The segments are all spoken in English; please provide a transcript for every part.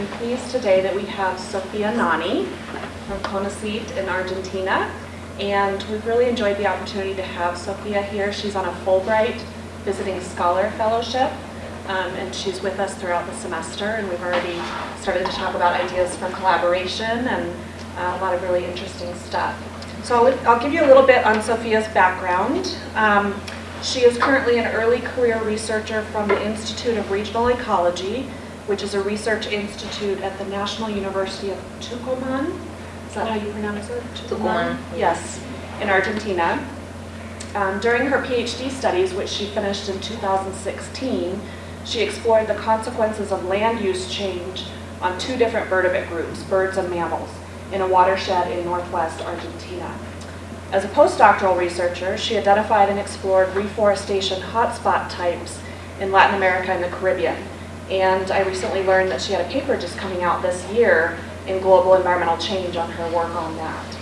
I'm pleased today that we have Sofia Nanni from CONICET in Argentina. And we've really enjoyed the opportunity to have Sofia here. She's on a Fulbright Visiting Scholar Fellowship. Um, and she's with us throughout the semester. And we've already started to talk about ideas for collaboration and uh, a lot of really interesting stuff. So I'll, I'll give you a little bit on Sofia's background. Um, she is currently an early career researcher from the Institute of Regional Ecology, which is a research institute at the National University of Tucumán. Is that how you pronounce it? Tucumán. Yes, in Argentina. Um, during her PhD studies, which she finished in 2016, she explored the consequences of land use change on two different vertebrate groups, birds and mammals, in a watershed in northwest Argentina. As a postdoctoral researcher, she identified and explored reforestation hotspot types in Latin America and the Caribbean. And I recently learned that she had a paper just coming out this year in global environmental change on her work on that.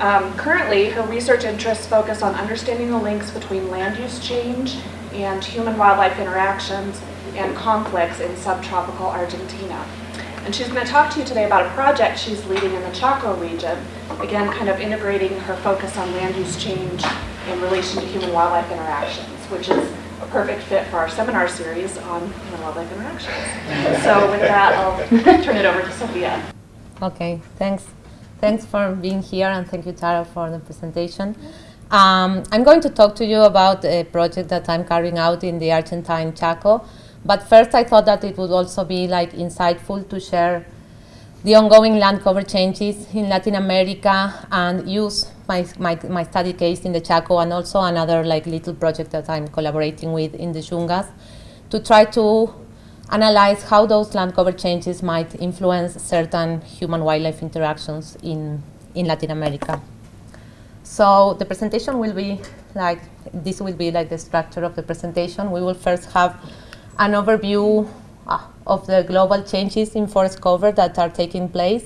Um, currently, her research interests focus on understanding the links between land use change and human-wildlife interactions and conflicts in subtropical Argentina. And she's going to talk to you today about a project she's leading in the Chaco region, again, kind of integrating her focus on land use change in relation to human-wildlife interactions, which is a perfect fit for our seminar series on human-wildlife interactions. So with that, I'll turn it over to Sofia. Okay, thanks. Thanks for being here and thank you, Tara, for the presentation. Um, I'm going to talk to you about a project that I'm carrying out in the Argentine Chaco. But first I thought that it would also be like insightful to share the ongoing land cover changes in Latin America and use my, my, my study case in the Chaco and also another like little project that I'm collaborating with in the Yungas to try to analyze how those land cover changes might influence certain human-wildlife interactions in, in Latin America. So the presentation will be like, this will be like the structure of the presentation. We will first have an overview uh, of the global changes in forest cover that are taking place.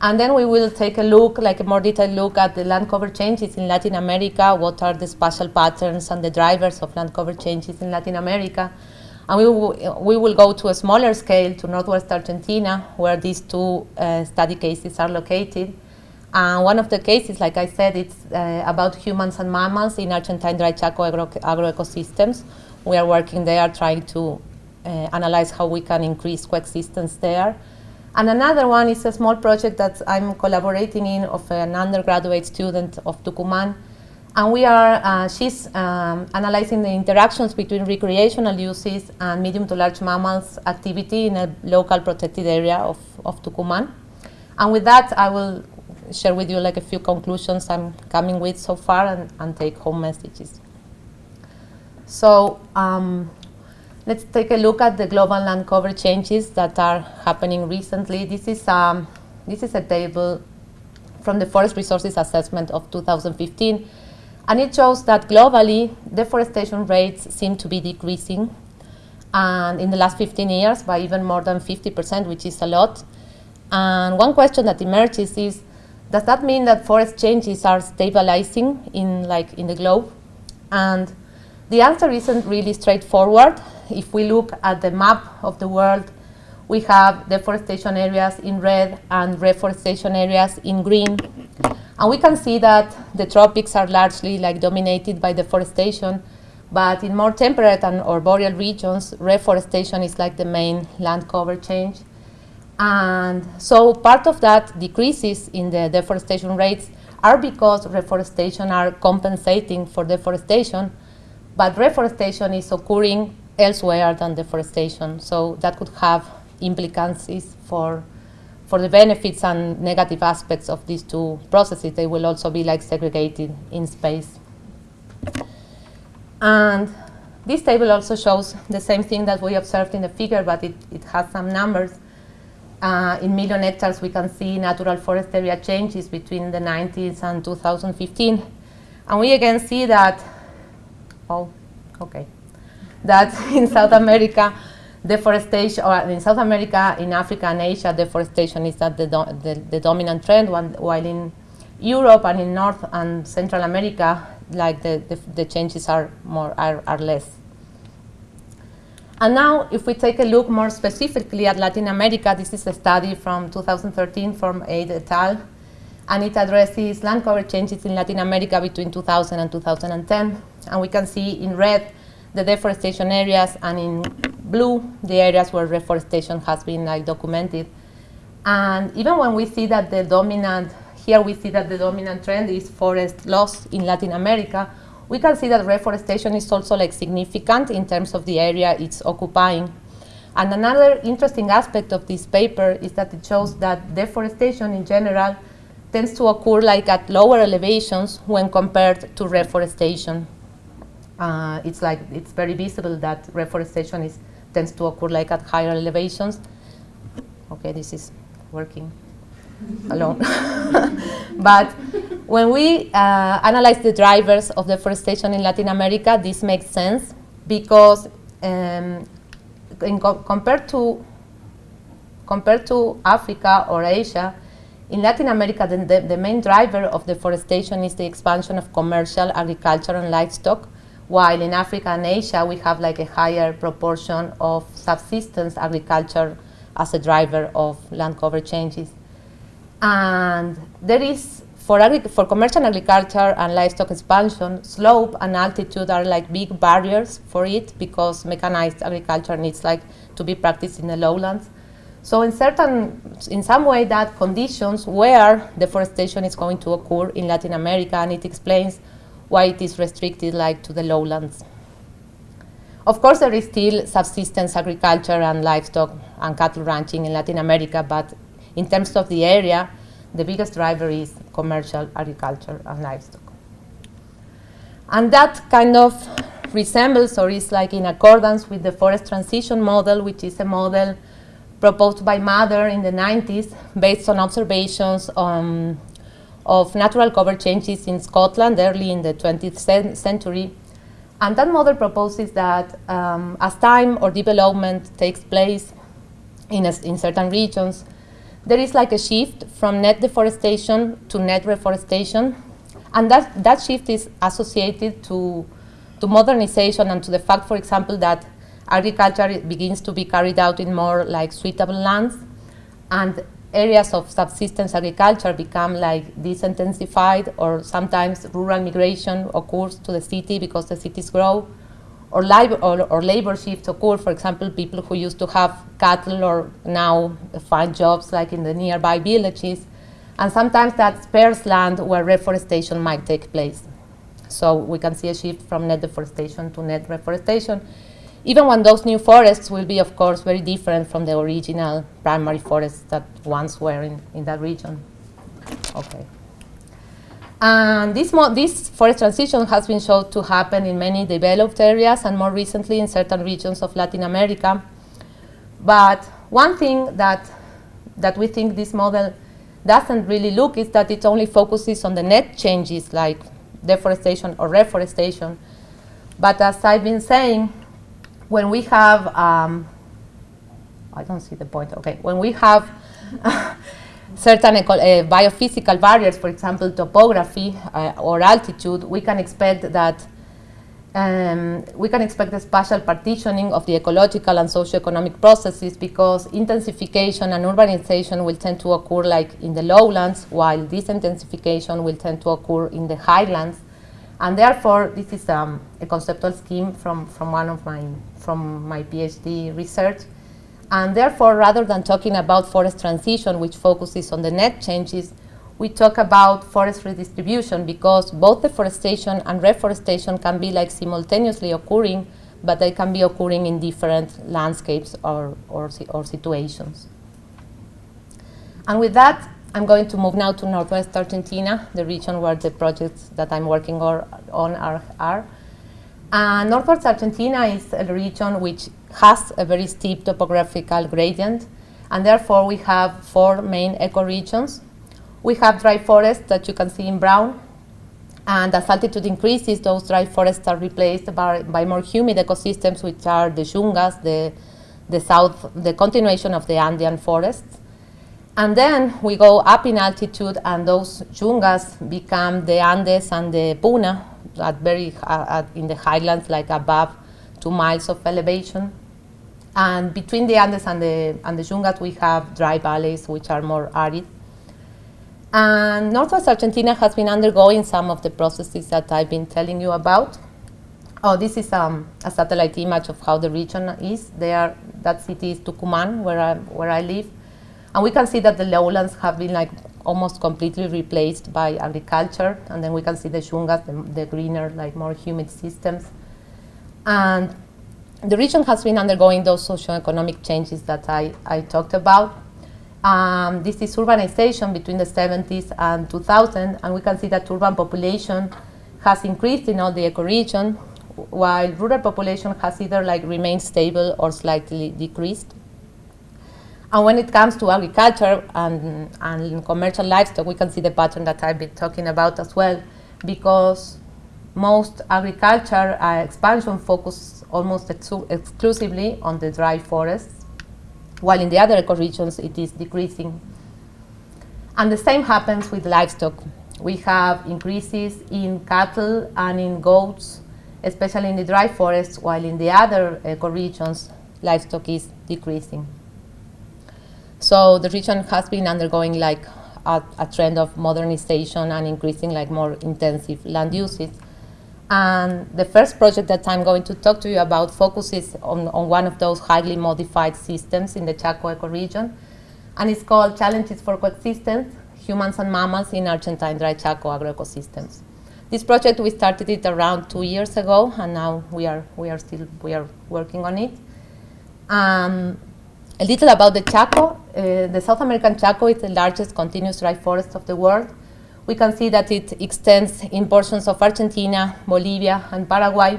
And then we will take a look, like a more detailed look at the land cover changes in Latin America, what are the spatial patterns and the drivers of land cover changes in Latin America. And we will, we will go to a smaller scale to Northwest Argentina, where these two uh, study cases are located. And one of the cases, like I said, it's uh, about humans and mammals in Argentine dry Chaco agro agroecosystems, we are working there trying to uh, analyze how we can increase coexistence there. And another one is a small project that I'm collaborating in of an undergraduate student of Tucumán. And we are, uh, she's um, analyzing the interactions between recreational uses and medium to large mammals activity in a local protected area of, of Tucumán. And with that, I will share with you like a few conclusions I'm coming with so far and, and take home messages. So um, let's take a look at the global land cover changes that are happening recently. This is, um, this is a table from the Forest Resources Assessment of 2015. And it shows that globally, deforestation rates seem to be decreasing and in the last 15 years by even more than 50%, which is a lot. And one question that emerges is, does that mean that forest changes are stabilizing in, like, in the globe? And the answer isn't really straightforward. If we look at the map of the world, we have deforestation areas in red and reforestation areas in green. And we can see that the tropics are largely like dominated by deforestation, but in more temperate and or boreal regions, reforestation is like the main land cover change. And so part of that decreases in the deforestation rates are because reforestation are compensating for deforestation, but reforestation is occurring elsewhere than deforestation, so that could have implications for, for the benefits and negative aspects of these two processes. They will also be like segregated in space. And this table also shows the same thing that we observed in the figure, but it, it has some numbers. Uh, in million hectares, we can see natural forest area changes between the 90s and 2015. And we again see that Oh, okay. That in South America, deforestation, or in South America, in Africa and Asia, deforestation is that the, do the, the, dominant trend, while in Europe and in North and Central America, like the, the, the changes are more are, are less. And now, if we take a look more specifically at Latin America, this is a study from 2013 from Aide et al. And it addresses land cover changes in Latin America between 2000 and 2010. And we can see in red the deforestation areas, and in blue the areas where reforestation has been like documented. And even when we see that the dominant, here we see that the dominant trend is forest loss in Latin America, we can see that reforestation is also like significant in terms of the area it's occupying. And another interesting aspect of this paper is that it shows that deforestation in general tends to occur like at lower elevations when compared to reforestation. Uh, it's like it's very visible that reforestation is tends to occur like at higher elevations. Okay, this is working alone. but when we uh, analyze the drivers of deforestation in Latin America, this makes sense because um, co compared to compared to Africa or Asia, in Latin America, the, the, the, main driver of deforestation is the expansion of commercial agriculture and livestock, while in Africa and Asia, we have like a higher proportion of subsistence agriculture as a driver of land cover changes. And there is, for, for commercial agriculture and livestock expansion, slope and altitude are like big barriers for it because mechanized agriculture needs like to be practiced in the lowlands. So in certain, in some way that conditions where deforestation is going to occur in Latin America and it explains why it is restricted like to the lowlands. Of course, there is still subsistence agriculture and livestock and cattle ranching in Latin America, but in terms of the area, the biggest driver is commercial agriculture and livestock. And that kind of resembles or is like in accordance with the forest transition model, which is a model proposed by Mather in the 90s based on observations on, of natural cover changes in Scotland early in the 20th century. And that model proposes that um, as time or development takes place in, a, in certain regions, there is like a shift from net deforestation to net reforestation. And that, that shift is associated to, to modernization and to the fact, for example, that agriculture begins to be carried out in more like suitable lands and areas of subsistence agriculture become like disintensified or sometimes rural migration occurs to the city because the cities grow or, or, or, labor shifts occur, for example, people who used to have cattle or now find jobs like in the nearby villages, and sometimes that spares land where reforestation might take place. So we can see a shift from net deforestation to net reforestation even when those new forests will be, of course, very different from the original primary forests that once were in, in that region. Okay. And this, this forest transition has been shown to happen in many developed areas and more recently in certain regions of Latin America. But one thing that, that we think this model doesn't really look is that it only focuses on the net changes like deforestation or reforestation. But as I've been saying, when we have, um, I don't see the point, okay, when we have certain uh, biophysical barriers, for example, topography uh, or altitude, we can expect that um, we can expect a spatial partitioning of the ecological and socio-economic processes because intensification and urbanization will tend to occur like in the lowlands, while disintensification will tend to occur in the highlands. And therefore, this is um, a conceptual scheme from, from one of my, from my PhD research. And therefore, rather than talking about forest transition, which focuses on the net changes, we talk about forest redistribution because both deforestation and reforestation can be like simultaneously occurring, but they can be occurring in different landscapes or, or, or situations. And with that, I'm going to move now to Northwest Argentina, the region where the projects that I'm working or, on are. are. Uh, Northwest Argentina is a region which has a very steep topographical gradient, and therefore we have four main ecoregions. We have dry forests that you can see in brown, and as altitude increases, those dry forests are replaced by, by more humid ecosystems, which are the yungas, the, the south, the continuation of the Andean forests. And then we go up in altitude and those yungas become the Andes and the Puna at very, uh, at in the highlands like above two miles of elevation. And between the Andes and the, and the Yungas, we have dry valleys, which are more arid. And Northwest Argentina has been undergoing some of the processes that I've been telling you about. Oh, this is um, a satellite image of how the region is. There, that city is Tucumán, where I, where I live. And we can see that the lowlands have been like almost completely replaced by agriculture. And then we can see the Yungas, the, the greener, like more humid systems. And the region has been undergoing those socioeconomic changes that I, I talked about. Um, this is urbanization between the 70s and 2000, and we can see that urban population has increased in all the ecoregion, while rural population has either like remained stable or slightly decreased. And when it comes to agriculture and, and commercial livestock, we can see the pattern that I've been talking about as well, because most agriculture uh, expansion focuses almost ex exclusively on the dry forests, while in the other ecoregions it is decreasing. And the same happens with livestock. We have increases in cattle and in goats, especially in the dry forests, while in the other ecoregions livestock is decreasing. So the region has been undergoing like a, a, trend of modernization and increasing like more intensive land uses. And the first project that I'm going to talk to you about focuses on, on one of those highly modified systems in the Chaco ecoregion. And it's called Challenges for Coexistence, Humans and Mammals in Argentine Dry Chaco Agroecosystems. This project, we started it around two years ago, and now we are, we are still we are working on it. Um, a little about the Chaco. Uh, the South American Chaco is the largest continuous dry forest of the world we can see that it extends in portions of Argentina, Bolivia, and Paraguay.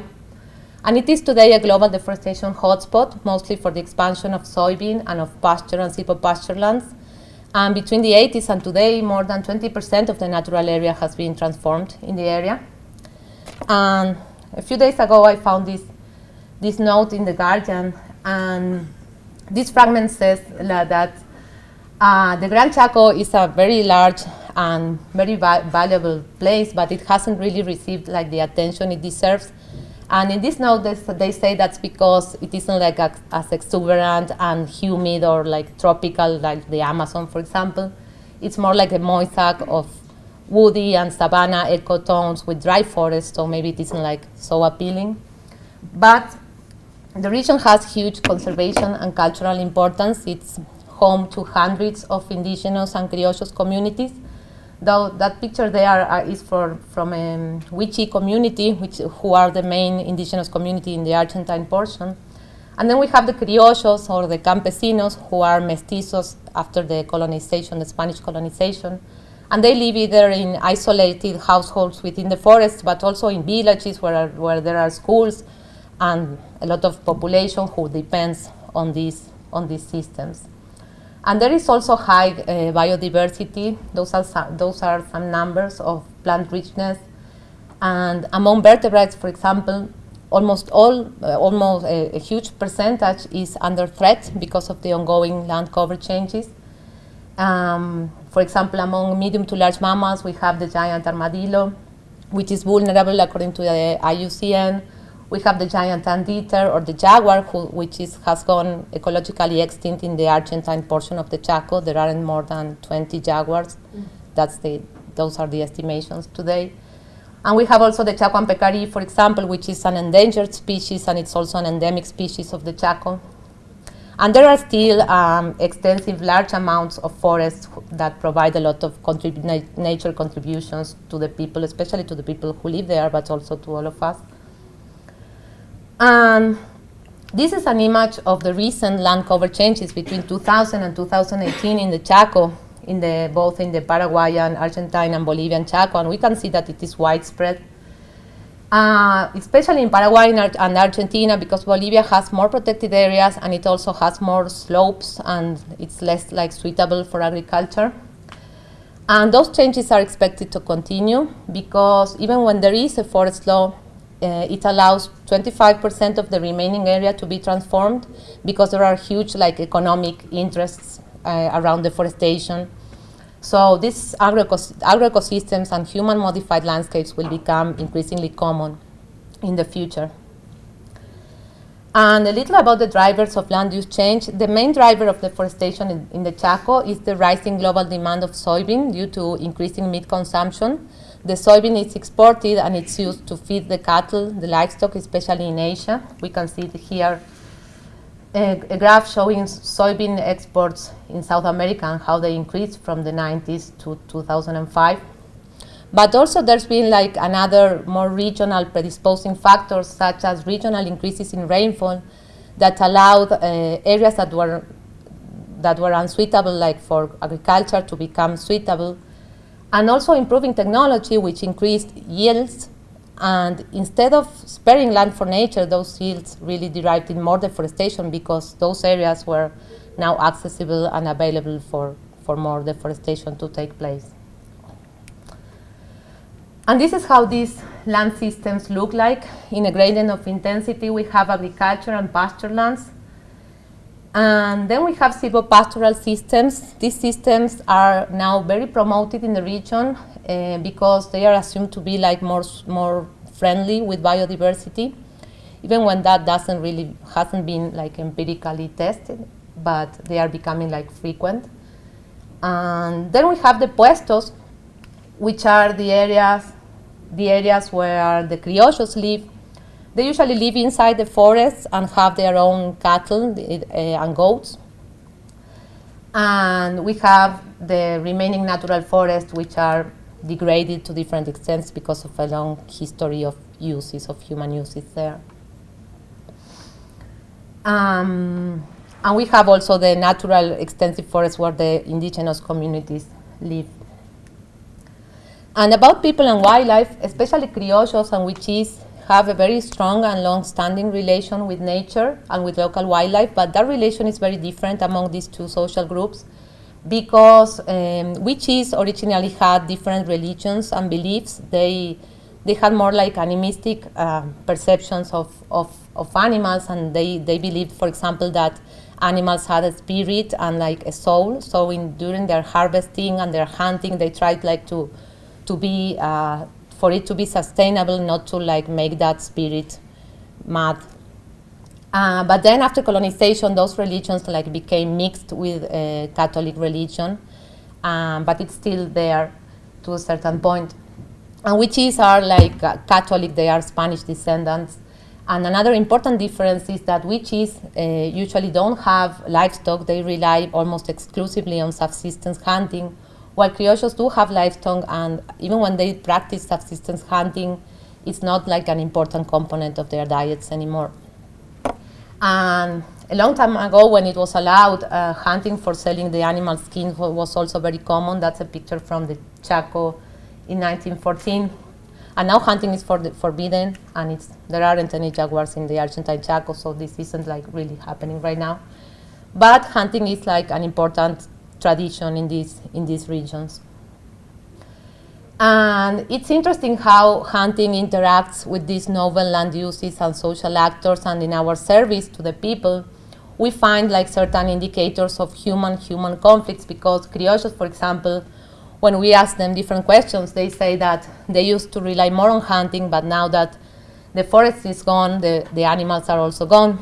And it is today a global deforestation hotspot, mostly for the expansion of soybean and of pasture and silvopasture lands. And between the 80s and today, more than 20% of the natural area has been transformed in the area. And a few days ago, I found this, this note in The Guardian, and this fragment says that uh, the Gran Chaco is a very large and very va valuable place, but it hasn't really received like the attention it deserves. And in this note, they, say that's because it isn't like a, as exuberant and humid or like tropical like the Amazon, for example. It's more like a mosaic of woody and savanna ecotones with dry forest, so maybe it isn't like so appealing. But the region has huge conservation and cultural importance. It's home to hundreds of indigenous and criollos communities Though that picture there uh, is for, from a um, Wichi community, which, who are the main indigenous community in the Argentine portion. And then we have the criollos or the campesinos who are mestizos after the colonization, the Spanish colonization. And they live either in isolated households within the forest, but also in villages where, where there are schools and a lot of population who depends on these, on these systems. And there is also high uh, biodiversity. Those are, some, those are some numbers of plant richness. And among vertebrates, for example, almost all, uh, almost a, a, huge percentage is under threat because of the ongoing land cover changes. Um, for example, among medium to large mammals, we have the giant armadillo, which is vulnerable according to the IUCN. We have the giant anteater or the jaguar, who, which is, has gone ecologically extinct in the Argentine portion of the Chaco. There aren't more than 20 jaguars. Mm. That's the, those are the estimations today. And we have also the Chacoan peccary, for example, which is an endangered species, and it's also an endemic species of the Chaco. And there are still um, extensive, large amounts of forests that provide a lot of nature contributions to the people, especially to the people who live there, but also to all of us. And this is an image of the recent land cover changes between 2000 and 2018 in the Chaco, in the, both in the Paraguayan, Argentine, and Bolivian Chaco, and we can see that it is widespread. Uh, especially in Paraguay and Argentina, because Bolivia has more protected areas and it also has more slopes and it's less like suitable for agriculture. And those changes are expected to continue because even when there is a forest law, uh, it allows 25% of the remaining area to be transformed because there are huge like economic interests uh, around deforestation. So these agroecosystems and human modified landscapes will become increasingly common in the future. And a little about the drivers of land use change. The main driver of deforestation in, in the Chaco is the rising global demand of soybean due to increasing meat consumption. The soybean is exported and it's used to feed the cattle, the livestock, especially in Asia. We can see here a, a, graph showing soybean exports in South America and how they increased from the 90s to 2005. But also there's been like another more regional predisposing factors such as regional increases in rainfall that allowed uh, areas that were that were unsuitable like for agriculture to become suitable and also improving technology which increased yields and instead of sparing land for nature those yields really derived in more deforestation because those areas were now accessible and available for, for more deforestation to take place. And this is how these land systems look like. In a gradient of intensity, we have agriculture and pasture lands. And then we have silvopastoral systems. These systems are now very promoted in the region uh, because they are assumed to be like more, more friendly with biodiversity, even when that doesn't really, hasn't been like empirically tested, but they are becoming like frequent. And then we have the puestos, which are the areas the areas where the criollos live. They usually live inside the forests and have their own cattle uh, and goats. And we have the remaining natural forests, which are degraded to different extents because of a long history of uses, of human uses there. Um, and we have also the natural extensive forests where the indigenous communities live. And about people and wildlife, especially criollos and wichís have a very strong and long-standing relation with nature and with local wildlife, but that relation is very different among these two social groups because um, wichís originally had different religions and beliefs. They, they had more like animistic uh, perceptions of, of, of animals and they, they believed, for example, that animals had a spirit and like a soul. So in, during their harvesting and their hunting, they tried like to to be, uh, for it to be sustainable, not to like make that spirit mad. Uh, but then after colonization, those religions like became mixed with uh, Catholic religion, um, but it's still there to a certain point. And wichís are like uh, Catholic, they are Spanish descendants. And another important difference is that wichís uh, usually don't have livestock, they rely almost exclusively on subsistence hunting while criollos do have livestock and even when they practice subsistence hunting, it's not like an important component of their diets anymore. And a long time ago when it was allowed, uh, hunting for selling the animal skin was also very common. That's a picture from the Chaco in 1914. And now hunting is for forbidden and there aren't any jaguars in the Argentine Chaco, so this isn't like really happening right now. But hunting is like an important tradition in these, in these regions. And it's interesting how hunting interacts with these novel land uses and social actors and in our service to the people, we find like certain indicators of human-human conflicts because criollos, for example, when we ask them different questions, they say that they used to rely more on hunting, but now that the forest is gone, the, the animals are also gone.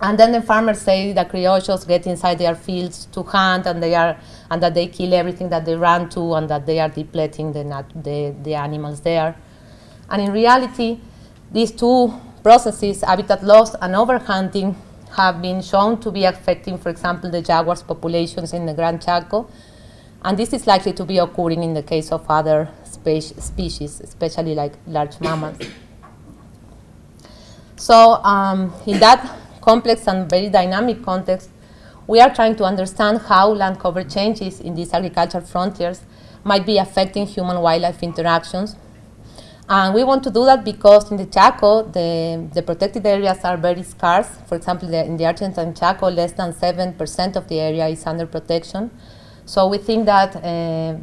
And then the farmers say that criollos get inside their fields to hunt and they are and that they kill everything that they run to and that they are depleting the, the, the animals there. And in reality, these two processes, habitat loss and overhunting, have been shown to be affecting, for example, the jaguars populations in the Gran Chaco. And this is likely to be occurring in the case of other spe species, especially like large mammals. So um, in that complex and very dynamic context, we are trying to understand how land cover changes in these agricultural frontiers might be affecting human-wildlife interactions. And we want to do that because in the Chaco, the, the protected areas are very scarce. For example, the, in the Argentine Chaco, less than 7% of the area is under protection. So we think that uh,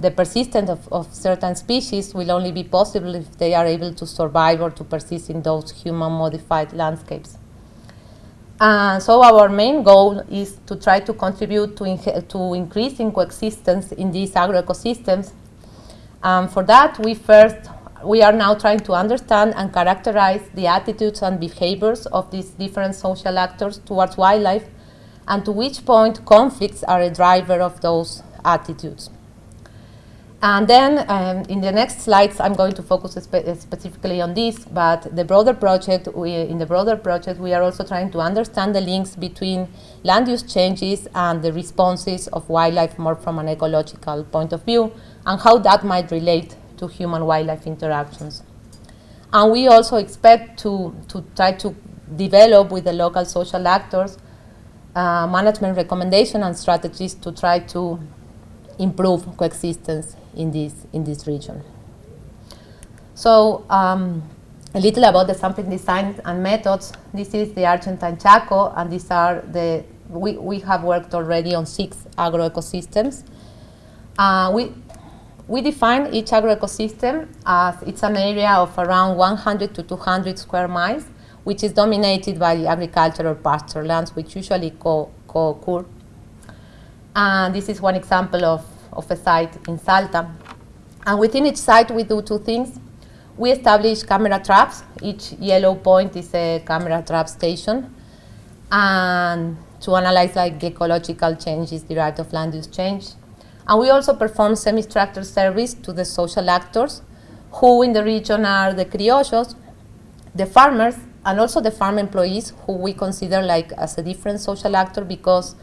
the persistence of, of, certain species will only be possible if they are able to survive or to persist in those human-modified landscapes. Uh, so our main goal is to try to contribute to, to increasing coexistence in these agroecosystems. Um, for that, we first we are now trying to understand and characterize the attitudes and behaviors of these different social actors towards wildlife and to which point conflicts are a driver of those attitudes. And then um, in the next slides, I'm going to focus spe specifically on this, but the broader project, we, in the broader project, we are also trying to understand the links between land use changes and the responses of wildlife more from an ecological point of view, and how that might relate to human-wildlife interactions. And we also expect to, to try to develop with the local social actors uh, management recommendation and strategies to try to improve coexistence in this, in this region. So um, a little about the sampling design and methods. This is the Argentine Chaco, and these are the, we, we have worked already on six agroecosystems. Uh, we, we define each agroecosystem as it's an area of around 100 to 200 square miles, which is dominated by agricultural pasture lands, which usually co-occur. Co and this is one example of, of a site in Salta. And within each site, we do two things. We establish camera traps. Each yellow point is a camera trap station. And to analyze like ecological changes derived of land use change. And we also perform semi-structured service to the social actors, who in the region are the criollos, the farmers, and also the farm employees, who we consider like as a different social actor because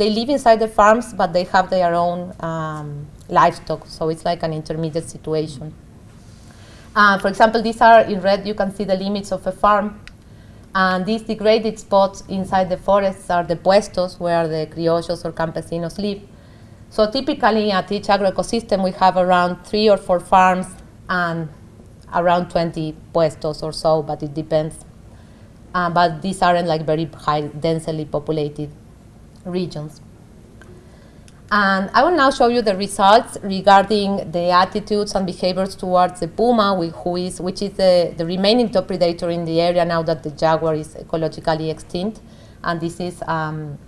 they live inside the farms, but they have their own um, livestock, so it's like an intermediate situation. Uh, for example, these are in red, you can see the limits of a farm. And these degraded spots inside the forests are the puestos where the criollos or campesinos live. So typically at each agroecosystem we have around three or four farms and around 20 puestos or so, but it depends. Uh, but these aren't like very high densely populated regions. And I will now show you the results regarding the attitudes and behaviors towards the puma, who is, which is the, the remaining top predator in the area now that the jaguar is ecologically extinct. And this is um,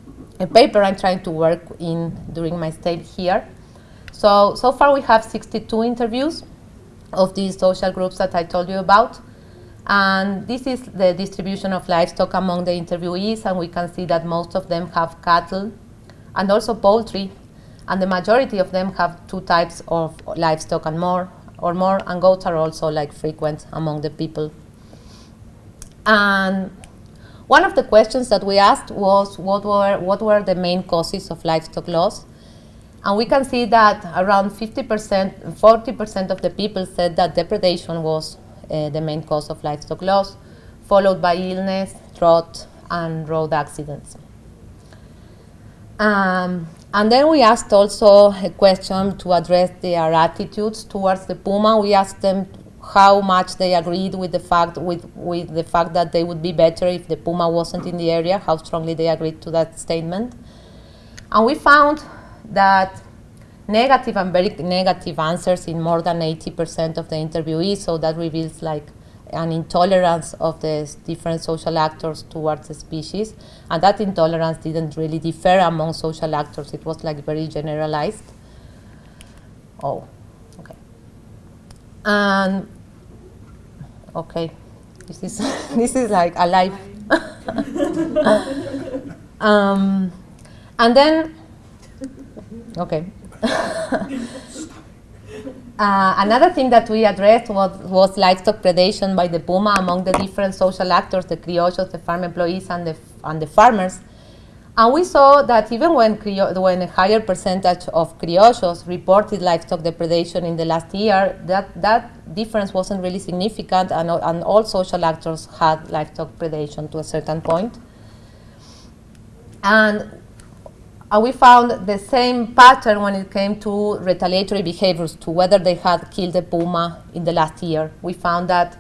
a paper I'm trying to work in during my stay here. So, so far we have 62 interviews of these social groups that I told you about. And this is the distribution of livestock among the interviewees, and we can see that most of them have cattle and also poultry, and the majority of them have two types of livestock and more, or more, and goats are also like frequent among the people. And one of the questions that we asked was what were, what were the main causes of livestock loss? And we can see that around 50%, 40% of the people said that depredation was uh, the main cause of livestock loss, followed by illness, drought, and road accidents. Um, and then we asked also a question to address their attitudes towards the puma. We asked them how much they agreed with the fact with, with the fact that they would be better if the puma wasn't in the area, how strongly they agreed to that statement. And we found that negative and very negative answers in more than 80% of the interviewees, so that reveals like an intolerance of the different social actors towards the species. And that intolerance didn't really differ among social actors. It was like very generalized. Oh, okay. And, okay, this is, this is like alive. um, and then, okay. Uh, another thing that we addressed was, was, livestock predation by the puma among the different social actors, the criollos, the farm employees, and the, and the farmers. And we saw that even when, when a higher percentage of criollos reported livestock depredation in the last year, that, that difference wasn't really significant, and, and all social actors had livestock predation to a certain point. And and we found the same pattern when it came to retaliatory behaviors, to whether they had killed a puma in the last year. We found that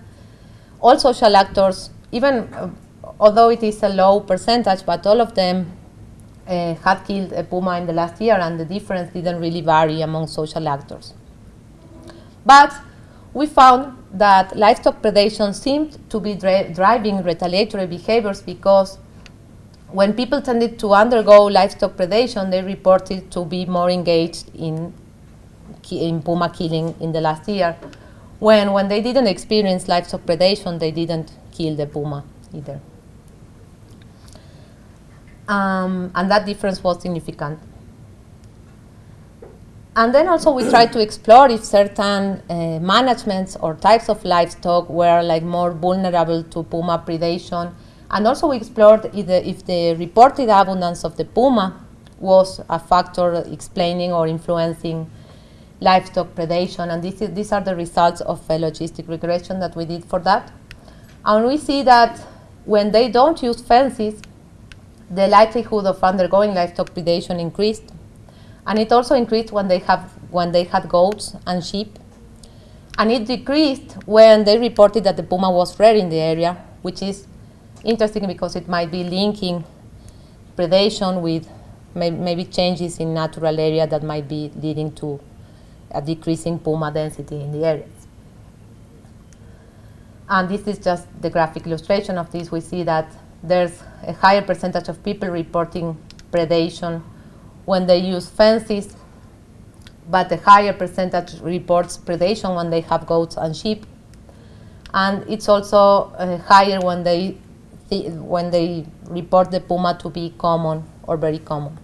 all social actors, even uh, although it is a low percentage, but all of them uh, had killed a puma in the last year, and the difference didn't really vary among social actors. But we found that livestock predation seemed to be dri driving retaliatory behaviors because when people tended to undergo livestock predation, they reported to be more engaged in, in puma killing in the last year. when when they didn't experience livestock predation, they didn't kill the puma either. Um, and that difference was significant. And then also we tried to explore if certain uh, managements or types of livestock were like more vulnerable to puma predation. And also we explored if the, if the reported abundance of the puma was a factor explaining or influencing livestock predation. And this is, these are the results of a logistic regression that we did for that. And we see that when they don't use fences, the likelihood of undergoing livestock predation increased and it also increased when they, have, when they had goats and sheep. And it decreased when they reported that the puma was rare in the area, which is interesting because it might be linking predation with may, maybe changes in natural area that might be leading to a decreasing puma density in the areas. And this is just the graphic illustration of this. We see that there's a higher percentage of people reporting predation when they use fences, but a higher percentage reports predation when they have goats and sheep. And it's also uh, higher when they, when they report the puma to be common or very common.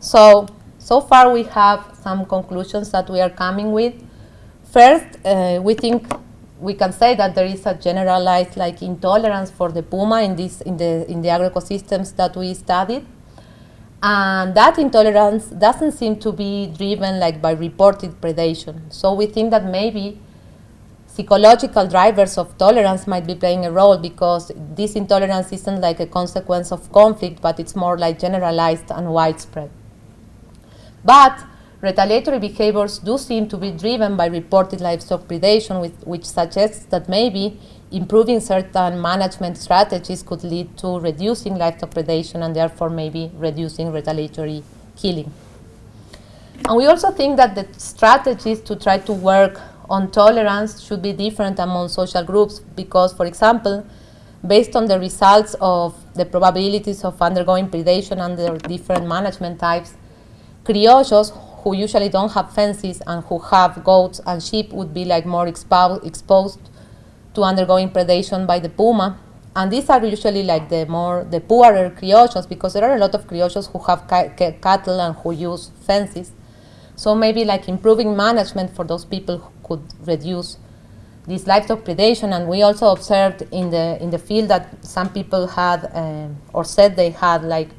So, so far we have some conclusions that we are coming with. First, uh, we think we can say that there is a generalized like intolerance for the puma in this in the in the agroecosystems that we studied and that intolerance doesn't seem to be driven like by reported predation so we think that maybe psychological drivers of tolerance might be playing a role because this intolerance isn't like a consequence of conflict but it's more like generalized and widespread but Retaliatory behaviors do seem to be driven by reported livestock predation, with, which suggests that maybe improving certain management strategies could lead to reducing livestock predation and therefore maybe reducing retaliatory killing. And we also think that the strategies to try to work on tolerance should be different among social groups because, for example, based on the results of the probabilities of undergoing predation under different management types, criollos who usually don't have fences and who have goats and sheep would be like more expo exposed to undergoing predation by the puma. And these are usually like the more, the poorer criollos because there are a lot of criollos who have ca ca cattle and who use fences. So maybe like improving management for those people could reduce this livestock predation. And we also observed in the, in the field that some people had uh, or said they had like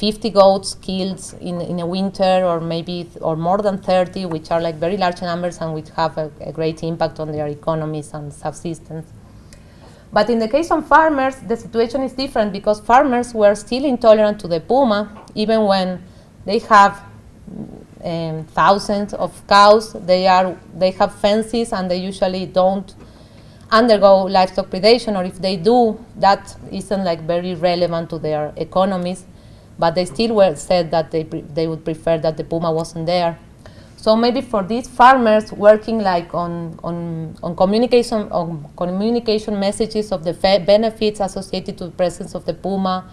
50 goats killed in, in a winter or maybe or more than 30 which are like very large numbers and which have a, a, great impact on their economies and subsistence. But in the case of farmers, the situation is different because farmers were still intolerant to the puma even when they have um, thousands of cows, they, are, they have fences and they usually don't undergo livestock predation or if they do, that isn't like very relevant to their economies but they still were said that they, they would prefer that the puma wasn't there. So maybe for these farmers working like on, on, on communication on communication messages of the benefits associated to the presence of the puma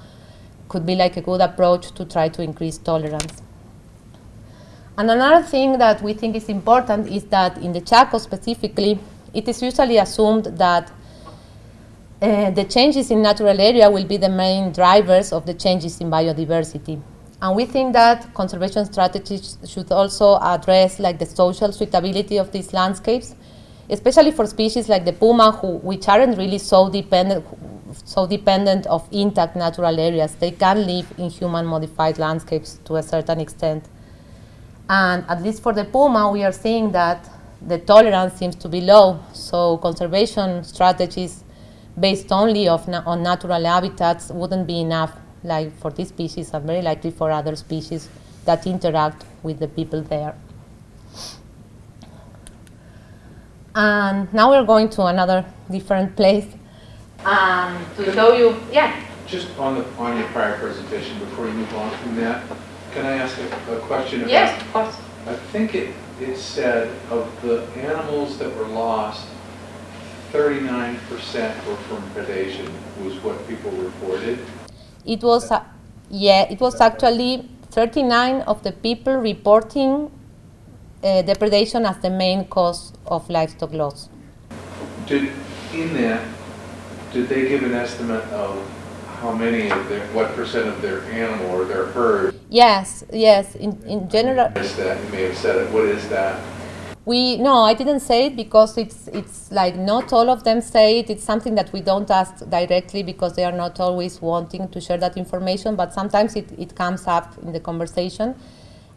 could be like a good approach to try to increase tolerance. And another thing that we think is important is that in the Chaco specifically, it is usually assumed that uh, the changes in natural area will be the main drivers of the changes in biodiversity. And we think that conservation strategies should also address like the social suitability of these landscapes, especially for species like the puma, who, which aren't really so dependent, so dependent of intact natural areas. They can live in human-modified landscapes to a certain extent. And at least for the puma, we are seeing that the tolerance seems to be low. So conservation strategies based only na on natural habitats wouldn't be enough like for this species and very likely for other species that interact with the people there. And now we're going to another different place um, to show you, yeah. Just on the on your prior presentation, before you move on from that, can I ask a, a question about? Yes, of course. I think it, it said of the animals that were lost, 39% were from predation was what people reported. It was, uh, yeah, it was actually 39 of the people reporting uh, depredation as the main cause of livestock loss. Did, in that, did they give an estimate of how many of their, what percent of their animal or their herd Yes, yes. In, in general, is that? You may have said it. What is that? we no, I didn't say it because it's it's like not all of them say it. It's something that we don't ask directly because they are not always wanting to share that information. But sometimes it, it comes up in the conversation,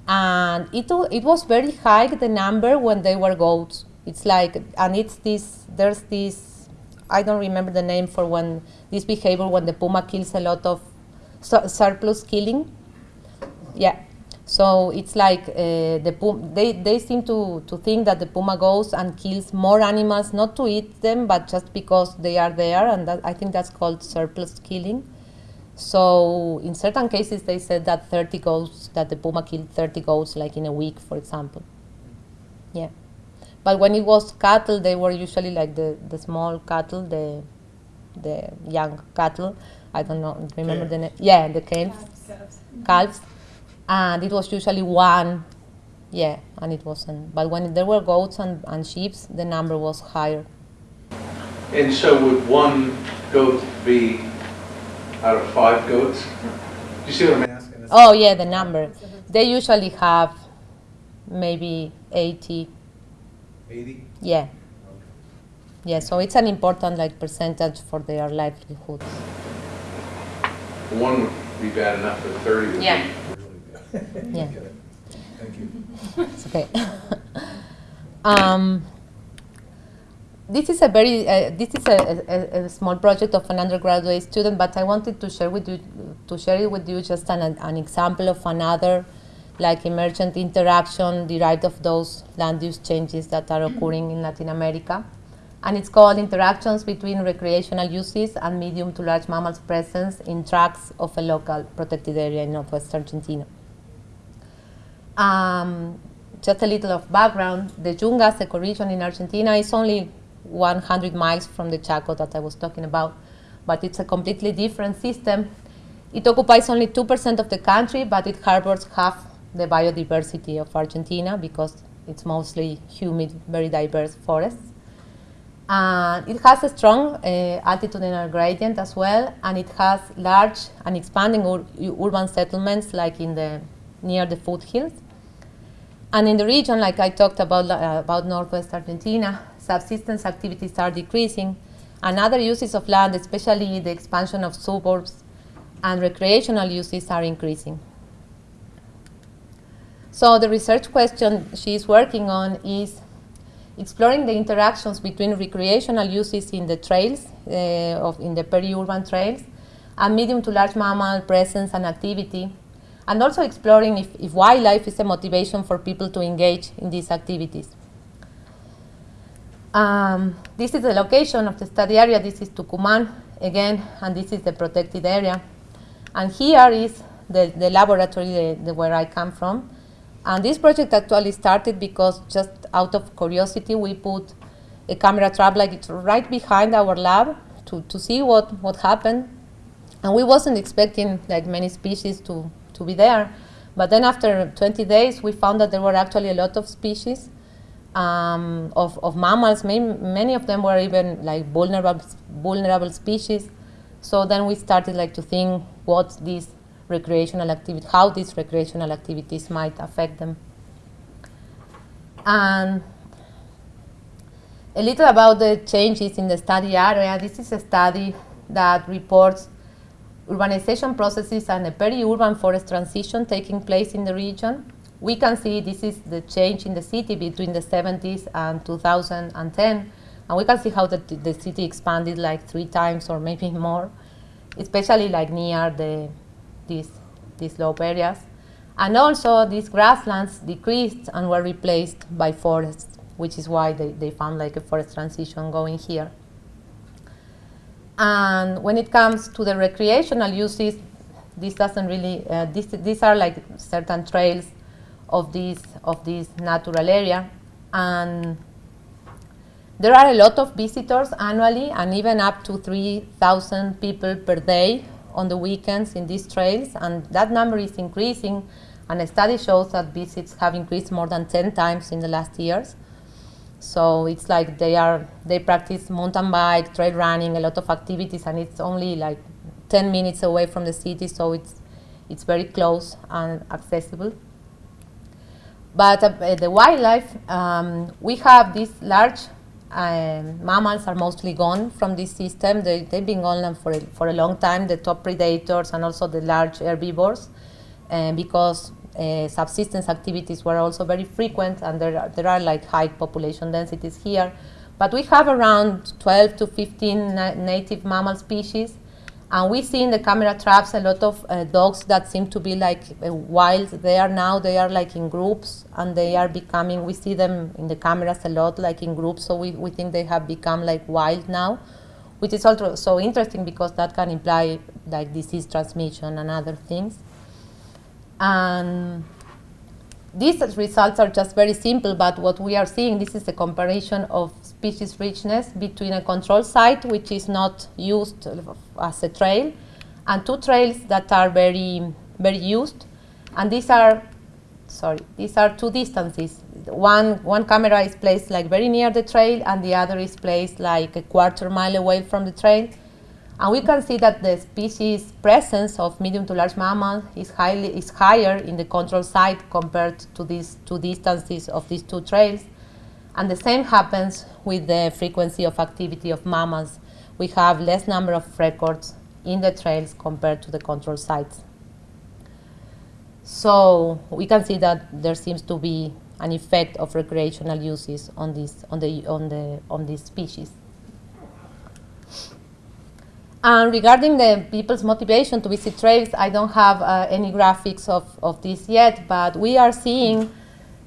and it it was very high the number when they were goats. It's like and it's this there's this I don't remember the name for when this behavior when the puma kills a lot of su- surplus killing. Yeah. So it's like uh, the pum- they, they seem to, to think that the puma goes and kills more animals, not to eat them, but just because they are there, and that, I think that's called surplus killing. So in certain cases, they said that 30 goats, that the puma killed 30 goats, like in a week, for example. Yeah. But when it was cattle, they were usually like the, the small cattle, the the young cattle. I don't know, remember the name? Yeah, the calves. Mm-hmm. Calves. And it was usually one, yeah, and it wasn't. But when there were goats and, and sheep, the number was higher. And so would one goat be out of five goats? Do you see what I'm asking? Oh, yeah, the number. They usually have maybe 80, Eighty? yeah. Yeah, so it's an important like percentage for their livelihoods. One would be bad enough, but thirty would be Yeah. really bad. Yeah. Thank you. It's okay. um, this is a very uh, this is a, a, a small project of an undergraduate student, but I wanted to share with you to share it with you just an, an example of another like emergent interaction derived of those land use changes that are occurring in Latin America. And it's called interactions between recreational uses and medium to large mammals presence in tracts of a local protected area in northwest Argentina. Um, just a little of background, the Yungas ecoregion in Argentina is only 100 miles from the Chaco that I was talking about, but it's a completely different system. It occupies only 2% of the country, but it harbors half the biodiversity of Argentina because it's mostly humid, very diverse forests. And it has a strong uh, altitudinal gradient as well, and it has large and expanding ur- urban settlements like in the near the foothills. And in the region, like I talked about, uh, about northwest Argentina, subsistence activities are decreasing, and other uses of land, especially the expansion of suburbs and recreational uses, are increasing. So the research question she is working on is exploring the interactions between recreational uses in the trails, uh, of, in the peri-urban trails, and medium to large mammal presence and activity, and also exploring if, if wildlife is a motivation for people to engage in these activities. Um, this is the location of the study area. This is Tucumán again, and this is the protected area. And here is the, the laboratory the, the where I come from. And this project actually started because just out of curiosity, we put a camera trap like right behind our lab to, to see what, what happened. And we wasn't expecting like many species to, to be there. But then after 20 days, we found that there were actually a lot of species um, of, of mammals. Many, many of them were even like vulnerable, vulnerable species. So then we started like to think what these recreational activity, how these recreational activities might affect them. And a little about the changes in the study area. This is a study that reports urbanization processes and a peri-urban forest transition taking place in the region. We can see this is the change in the city between the 70s and 2010. And we can see how the, the city expanded like three times or maybe more, especially like near the, these, these slope areas. And also these grasslands decreased and were replaced by forests, which is why they, they found like a forest transition going here. And when it comes to the recreational uses, this doesn't really, uh, this, these are like certain trails of this, of this natural area. And there are a lot of visitors annually and even up to 3,000 people per day on the weekends in these trails. And that number is increasing And a study shows that visits have increased more than 10 times in the last years. So it's like they are they practice mountain bike, trail running, a lot of activities, and it's only like 10 minutes away from the city, so it's it's very close and accessible. But uh, the wildlife, um, we have this large um, mammals are mostly gone from this system. They, they've been gone for a, for a long time, the top predators and also the large herbivores, because uh, subsistence activities were also very frequent and there are, there are like high population densities here. But we have around 12 to 15 na native mammal species and we see in the camera traps a lot of uh, dogs that seem to be like uh, wild. They are now, they are like in groups and they are becoming, we see them in the cameras a lot like in groups. So we, we think they have become like wild now, which is also so interesting because that can imply like disease transmission and other things. And these results are just very simple, but what we are seeing, this is a comparison of species richness between a control site, which is not used as a trail, and two trails that are very, very used. And these are, sorry, these are two distances. One, one camera is placed like very near the trail, and the other is placed like a quarter mile away from the trail. And we can see that the species presence of medium to large mammals is, highly, is higher in the control site compared to these two distances of these two trails. And the same happens with the frequency of activity of mammals. We have less number of records in the trails compared to the control sites. So we can see that there seems to be an effect of recreational uses on, this, on, the, on, the, on these species. And regarding the people's motivation to visit trails, I don't have uh, any graphics of, of this yet, but we are seeing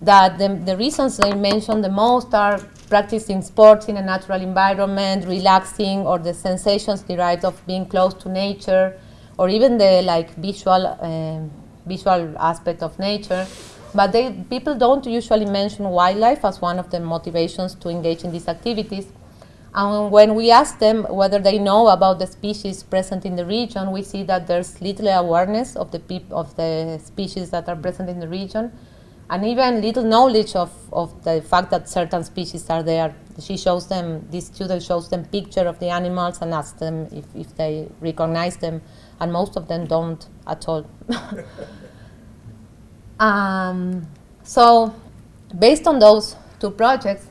that the, the reasons they mention the most are practicing sports in a natural environment, relaxing, or the sensations derived of being close to nature, or even the like visual, uh, visual aspect of nature. But they, people don't usually mention wildlife as one of the motivations to engage in these activities. And when we ask them whether they know about the species present in the region, we see that there's little awareness of the, of the species that are present in the region, and even little knowledge of, of the fact that certain species are there. She shows them, this student shows them picture of the animals and asks them if, if they recognize them, and most of them don't at all. um, so based on those two projects,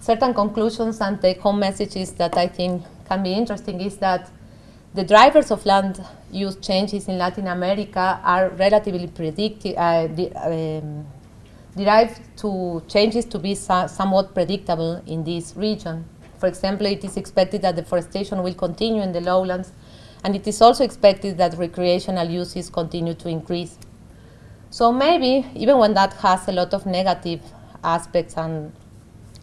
certain conclusions and take-home messages that I think can be interesting is that the drivers of land use changes in Latin America are relatively predicted, uh, um, derived to changes to be so somewhat predictable in this region. For example, it is expected that deforestation will continue in the lowlands, and it is also expected that recreational uses continue to increase. So maybe, even when that has a lot of negative aspects and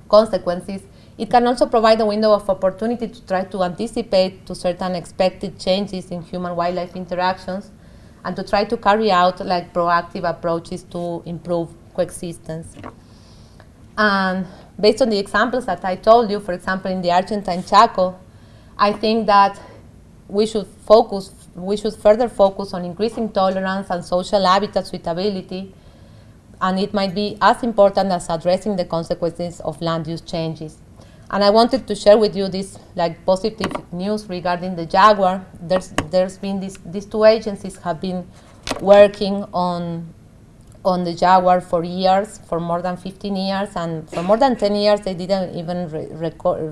consequences, it can also provide a window of opportunity to try to anticipate to certain expected changes in human-wildlife interactions and to try to carry out like proactive approaches to improve coexistence. And based on the examples that I told you, for example, in the Argentine Chaco, I think that we should focus, we should further focus on increasing tolerance and social habitat suitability and it might be as important as addressing the consequences of land use changes. And I wanted to share with you this like positive news regarding the jaguar. There's there's been this these two agencies have been working on on the jaguar for years, for more than 15 years, and for more than 10 years they didn't even re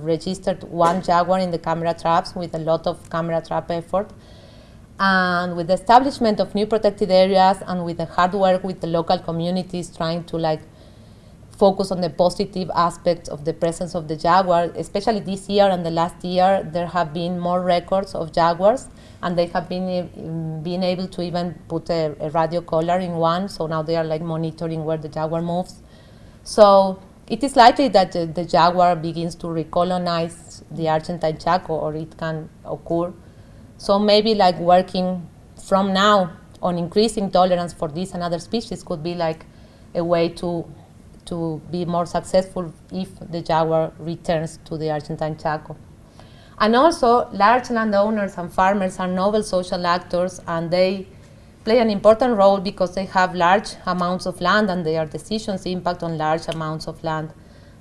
register one jaguar in the camera traps with a lot of camera trap effort. And with the establishment of new protected areas and with the hard work with the local communities trying to like focus on the positive aspects of the presence of the jaguar, especially this year and the last year, there have been more records of jaguars and they have been um, being able to even put a, a, radio collar in one, so now they are like monitoring where the jaguar moves. So it is likely that the, the jaguar begins to recolonize the Argentine Chaco or it can occur so maybe like working from now on increasing tolerance for this and other species could be like a way to to be more successful if the jaguar returns to the Argentine Chaco. And also, large landowners and farmers are novel social actors and they play an important role because they have large amounts of land and their decisions impact on large amounts of land.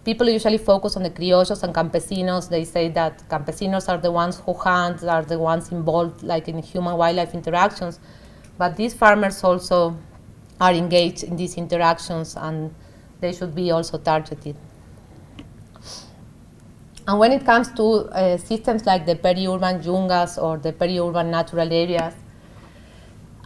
People usually focus on the criollos and campesinos. They say that campesinos are the ones who hunt, are the ones involved like in human-wildlife interactions. But these farmers also are engaged in these interactions and they should be also targeted. And when it comes to uh, systems like the peri-urban yungas or the peri-urban natural areas,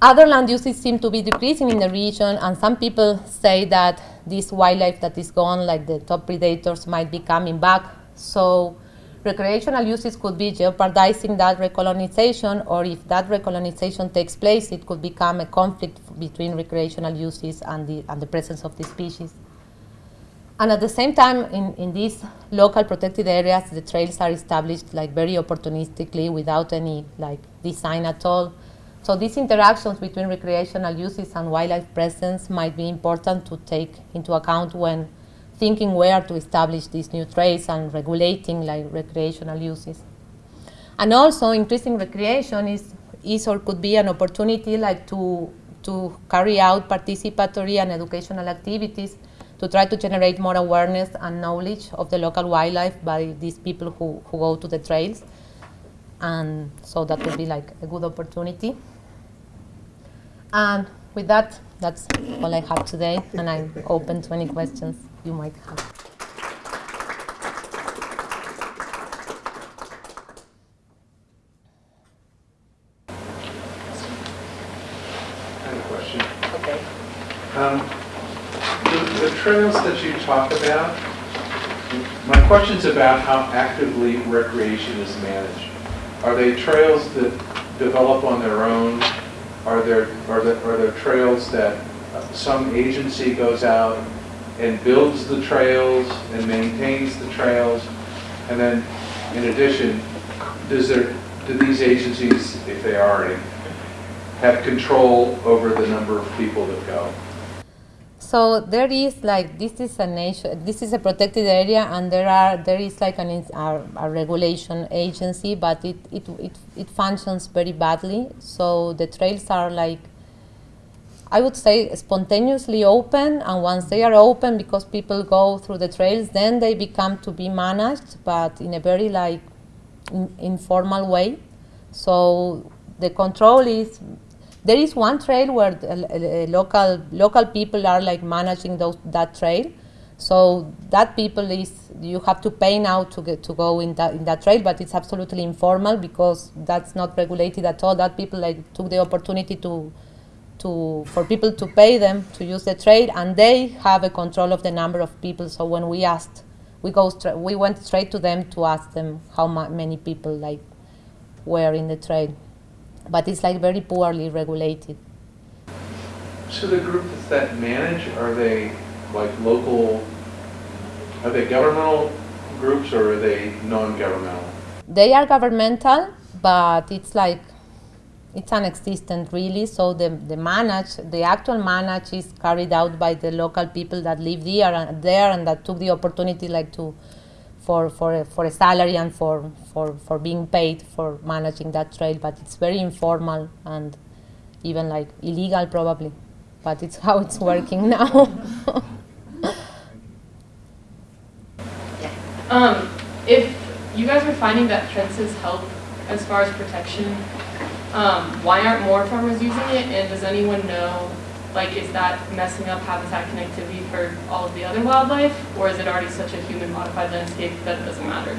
other land uses seem to be decreasing in the region, and some people say that this wildlife that is gone, like the top predators, might be coming back. So recreational uses could be jeopardizing that recolonization, or if that recolonization takes place, it could become a conflict between recreational uses and the, and the presence of the species. And at the same time, in, in these local protected areas, the trails are established like very opportunistically without any like design at all. So these interactions between recreational uses and wildlife presence might be important to take into account when thinking where to establish these new trails and regulating like recreational uses. And also increasing recreation is, is or could be an opportunity like to, to carry out participatory and educational activities to try to generate more awareness and knowledge of the local wildlife by these people who, who go to the trails. And so that would be like a good opportunity. And with that, that's all I have today, and I'm open to any questions you might have. I have a question. Okay. Um, trails that you talk about, my question's about how actively recreation is managed. Are they trails that develop on their own? Are there, are there, are there trails that some agency goes out and builds the trails and maintains the trails? And then, in addition, does there, do these agencies, if they are any, have control over the number of people that go? So there is like this is a nation, this is a protected area, and there are there is like an a, a regulation agency, but it, it it it functions very badly. So the trails are like I would say spontaneously open, and once they are open, because people go through the trails, then they become to be managed, but in a very like in, informal way. So the control is there is one trail where the, uh, local local people are like managing those that trail. So that people is you have to pay now to get to go in that in that trail, but it's absolutely informal because that's not regulated at all. That people like took the opportunity to to for people to pay them to use the trail, and they have a control of the number of people. So when we asked, we go we went straight to them to ask them how ma- many people like were in the trail, but it's like very poorly regulated. So the groups that manage, are they like local, are they governmental groups or are they non-governmental? They are governmental, but it's like it's non-existent really. So the the manage, the actual manage is carried out by the local people that live there and there and that took the opportunity like to for for a, for a salary and for for for being paid for managing that trail. But it's very informal and even like illegal probably. But it's how it's working now. Um, if you guys are finding that fences help as far as protection, um, why aren't more farmers using it? And does anyone know, like, is that messing up habitat connectivity for all of the other wildlife? Or is it already such a human modified landscape that it doesn't matter?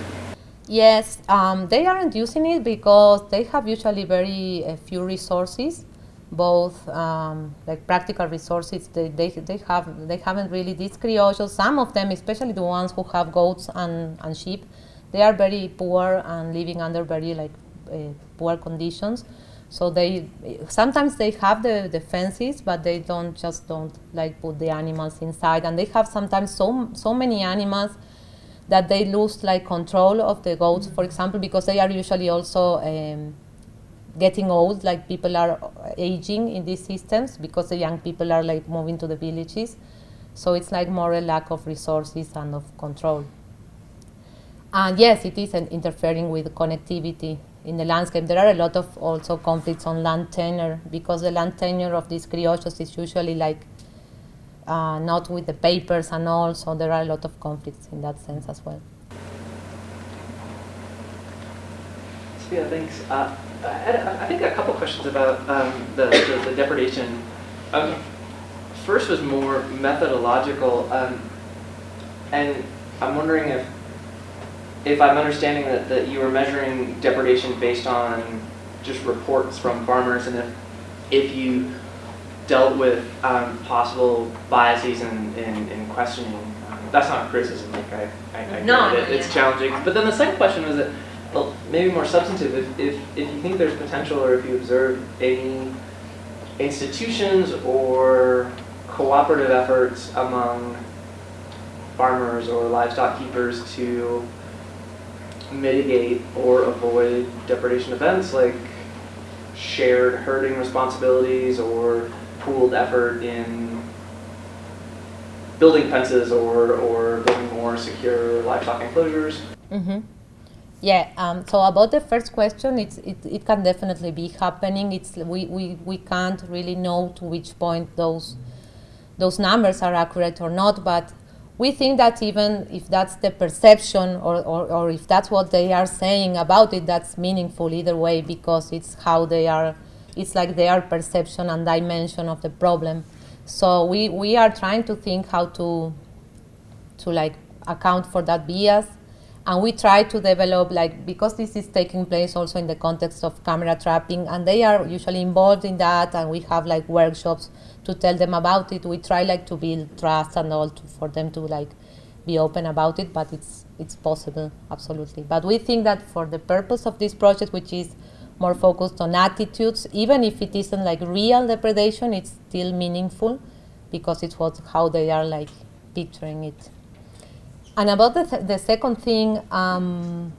Yes, um, they aren't using it because they have usually very uh, few resources, both um, like practical resources. They, they, they have they haven't really these criollos. Some of them, especially the ones who have goats and, and sheep, they are very poor and living under very like uh, poor conditions. So they sometimes they have the, the fences, but they don't just don't like put the animals inside, and they have sometimes so so many animals that they lose like control of the goats, for example, because they are usually also um, getting old, like people are aging in these systems because the young people are like moving to the villages. So it's like more a lack of resources and of control. And yes, it is an interfering with connectivity. In the landscape. There are a lot of also conflicts on land tenure because the land tenure of these criollos is usually like uh, not with the papers and all, so there are a lot of conflicts in that sense as well. Sofia, thanks. Uh, I, I think a couple questions about um, the, the, the depredation. Um, first was more methodological, um, and I'm wondering if if I'm understanding that, that you were measuring depredation based on just reports from farmers, and if if you dealt with um, possible biases in, in, in questioning. Um, that's not criticism, like I, I, I No, it. it's yeah. challenging. But then the second question was that, well, maybe more substantive. If, if, if you think there's potential, or if you observe any institutions or cooperative efforts among farmers or livestock keepers to mitigate or avoid depredation events like shared herding responsibilities or pooled effort in building fences or, or building more secure livestock enclosures. hmm Yeah. Um, so about the first question, it's, it, it can definitely be happening. It's we, we, we can't really know to which point those those numbers are accurate or not, but we think that even if that's the perception or, or, or if that's what they are saying about it, that's meaningful either way because it's how they are, it's like their perception and dimension of the problem. So we, we are trying to think how to to like account for that bias and we try to develop like because this is taking place also in the context of camera trapping and they are usually involved in that and we have like workshops to tell them about it. We try like to build trust and all to, for them to like be open about it but it's it's possible absolutely. But we think that for the purpose of this project which is more focused on attitudes even if it isn't like real depredation it's still meaningful because it's what how they are like picturing it. And about the, th- the second thing, um,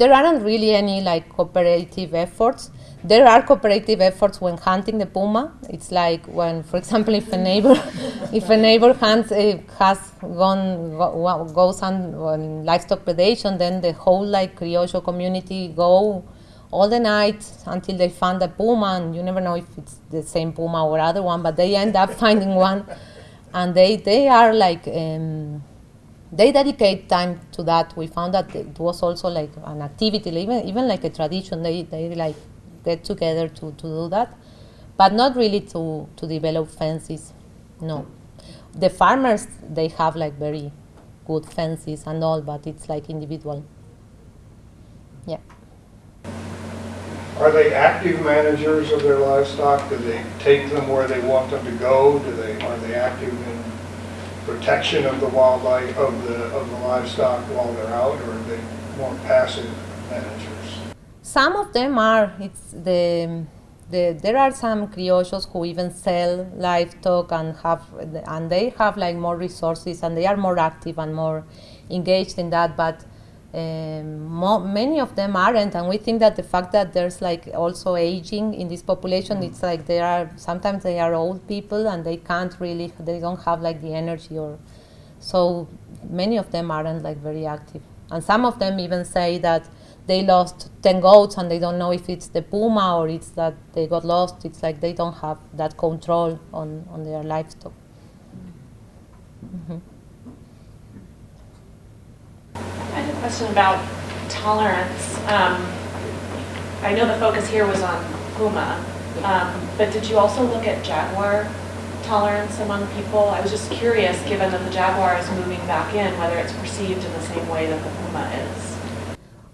there aren't really any like cooperative efforts. There are cooperative efforts when hunting the puma. It's like when, for example, if a neighbor, if a neighbor hunts, uh, has gone go, goes on, on livestock predation, then the whole like criollo community go all the night until they find the puma, and you never know if it's the same puma or other one, but they end up finding one, and they they are like. Um, they dedicate time to that. We found that it was also like an activity, even even like a tradition. They they like get together to, to do that, but not really to to develop fences. No, the farmers they have like very good fences and all, but it's like individual. Yeah. Are they active managers of their livestock? Do they take them where they want them to go? Do they, are they active in protection of the wildlife, of the, of the livestock while they're out, or are they more passive managers? Some of them are. It's the, the there are some criollos who even sell livestock and have and they have like more resources and they are more active and more engaged in that. But um, mo- many of them aren't, and we think that the fact that there's like also aging in this population, it's like they are sometimes they are old people and they can't really they don't have like the energy or so many of them aren't like very active. And some of them even say that they lost 10 goats and they don't know if it's the puma or it's that they got lost. It's like they don't have that control on, on their livestock. Mhm. I had a question about tolerance. Um, I know the focus here was on puma, um, but did you also look at jaguar tolerance among people? I was just curious, given that the jaguar is moving back in, whether it's perceived in the same way that the puma is.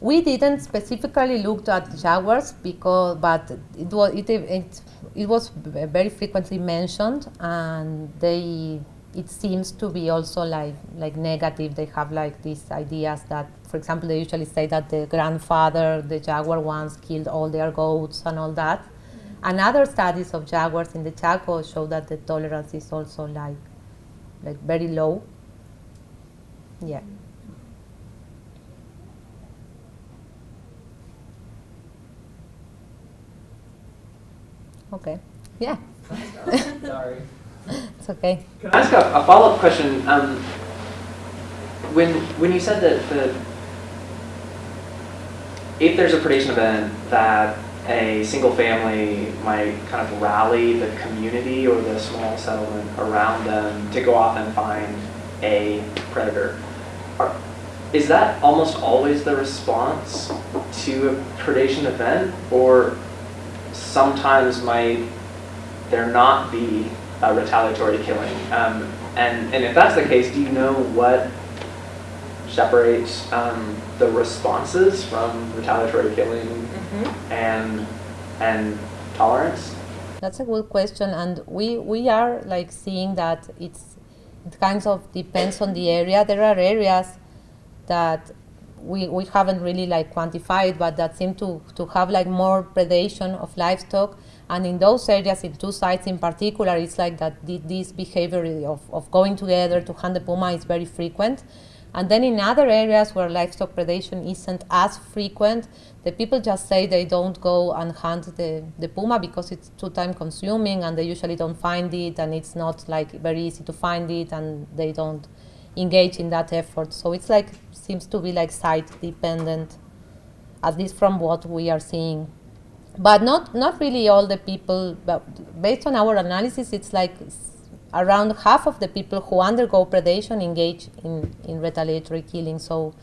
We didn't specifically look at jaguars because, but it was it, it, it was very frequently mentioned, and they it seems to be also like like negative. They have like these ideas that, for example, they usually say that the grandfather, the jaguar once killed all their goats and all that. Mm-hmm. And other studies of jaguars in the Chaco show that the tolerance is also like like very low. Yeah. Mm-hmm. Okay. Yeah. Sorry. It's okay. Can I ask a, a follow-up question? Um, when when you said that the if there's a predation event that a single family might kind of rally the community or the small settlement around them to go off and find a predator, are, is that almost always the response to a predation event, or sometimes might there not be a retaliatory killing? Um, and, and if that's the case, do you know what separates um, the responses from retaliatory killing and and tolerance? That's a good question, and we we are like seeing that it's it kind of depends on the area. There are areas that we, we haven't really like quantified, but that seem to, to have like more predation of livestock. And in those areas, in two sites in particular, it's like that this behavior of, of going together to hunt the puma is very frequent. And then in other areas where livestock predation isn't as frequent, the people just say they don't go and hunt the, the puma because it's too time consuming and they usually don't find it and it's not like very easy to find it and they don't engage in that effort. So it's like seems to be like site dependent, at least from what we are seeing. But not not really all the people. But based on our analysis, it's like around half of the people who undergo predation engage in, in retaliatory killing. So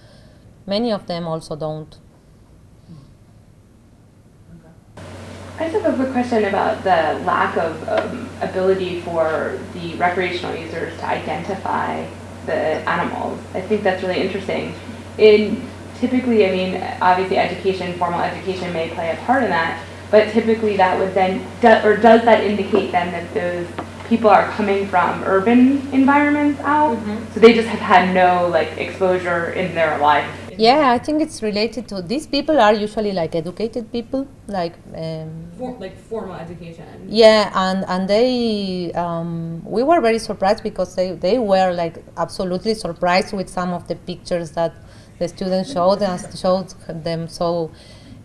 many of them also don't. I just have a quick question about the lack of um, ability for the recreational users to identify the animals. I think that's really interesting. In typically, I mean, obviously, education, formal education may play a part in that, but typically that would then, do, or does that indicate then that those people are coming from urban environments out? Mm-hmm. So they just have had no like exposure in their life. Yeah, I think it's related to these people are usually like educated people, like um, For, like formal education. Yeah, and and they um, we were very surprised because they, they were like absolutely surprised with some of the pictures that the students showed us showed them. So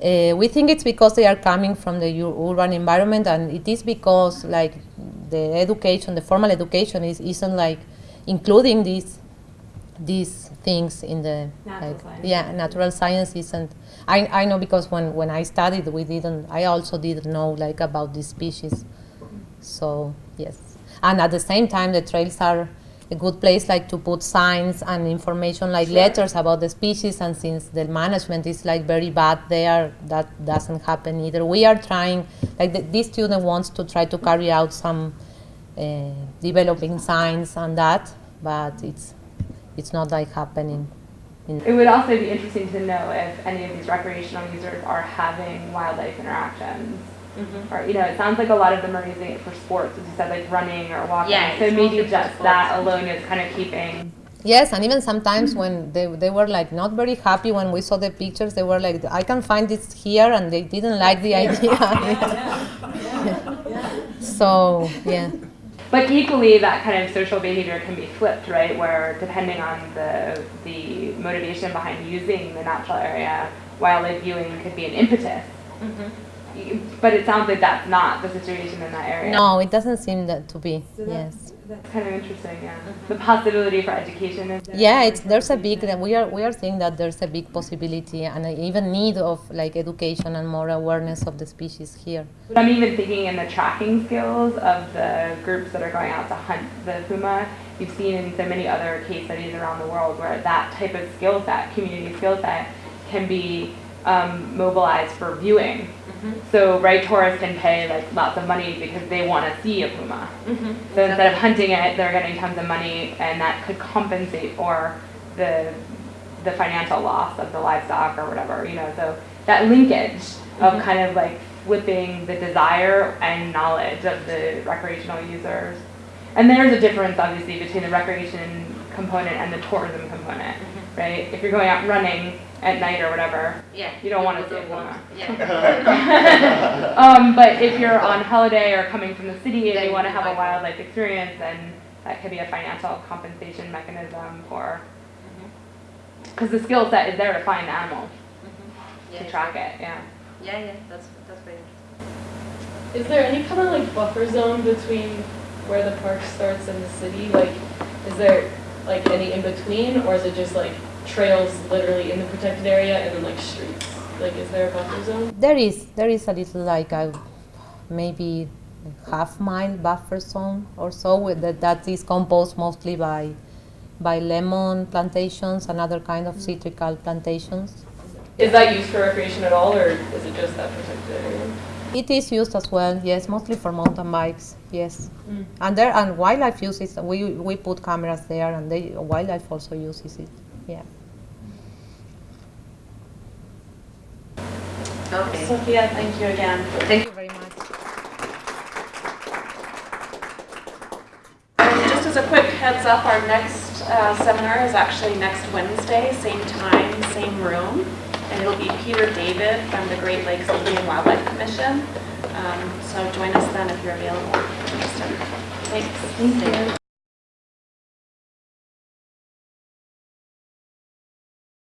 uh, we think it's because they are coming from the ur- urban environment, and it is because like the education, the formal education is isn't like including these these things in the Natural like science. yeah natural science isn't I, I know because when, when I studied we didn't I also didn't know like about these species. So yes. And at the same time the trails are a good place like to put signs and information like letters about the species. And since the management is like very bad there that doesn't happen either. We are trying like the, this student wants to try to carry out some uh, developing signs and that but it's it's not like happening in It would also be interesting to know if any of these recreational users are having wildlife interactions. Or, you know, it sounds like a lot of them are using it for sports, as you said, like running or walking. Yeah, So maybe just that alone is kind of keeping. Yes, and even sometimes when they, they were like not very happy when we saw the pictures, they were like, I can find this here, and they didn't like the idea. so, yeah. But equally, that kind of social behavior can be flipped, right? Where depending on the, the motivation behind using the natural area, wildlife viewing could be an impetus. Mm-hmm. But it sounds like that's not the situation in that area. No, it doesn't seem that to be. So that- Yes. That's kind of interesting, yeah. The possibility for education is. Yeah, it's there's a big that we are we are seeing that there's a big possibility and a even need of like education and more awareness of the species here. But I'm even thinking in the tracking skills of the groups that are going out to hunt the puma. You've seen in so many other case studies around the world where that type of skill set, community skill set, can be um, mobilized for viewing. Mm-hmm. So, right, tourists can pay like lots of money because they want to see a puma. Mm-hmm. So instead of hunting it, they're getting tons of money, and that could compensate for the the financial loss of the livestock or whatever. You know, so that linkage of mm-hmm. kind of like flipping the desire and knowledge of the recreational users. And there's a difference, obviously, between the recreation component and the tourism component, right? If you're going out running at night or whatever, Yeah. you don't want to see a people puma. Yeah. um, but if you're on holiday or coming from the city and Then you want to have a wildlife experience, then that could be a financial compensation mechanism for. Because the skill set is there to find the animal, Yeah, to track it, yeah. Yeah, yeah, that's, that's very Is there any kind of like buffer zone between where the park starts and the city? Like, is there like any in between, or is it just like trails literally in the protected area and then like streets? Like, is there a buffer zone? There is there is a little like a maybe half mile buffer zone or so with that, that is composed mostly by by lemon plantations and other kind of citrical plantations. Is that used for recreation at all, or is it just that protected area? It is used as well, yes, mostly for mountain bikes, yes. Mm. And there and wildlife uses we we put cameras there and they wildlife also uses it. Yeah. Okay. Sofia, thank you again. Thank you very much. And just as a quick heads up, our next uh, seminar is actually next Wednesday, same time, same room. And it'll be Peter David from the Great Lakes Indian Wildlife Commission. Um, So join us then if you're available. Thanks. Thank you.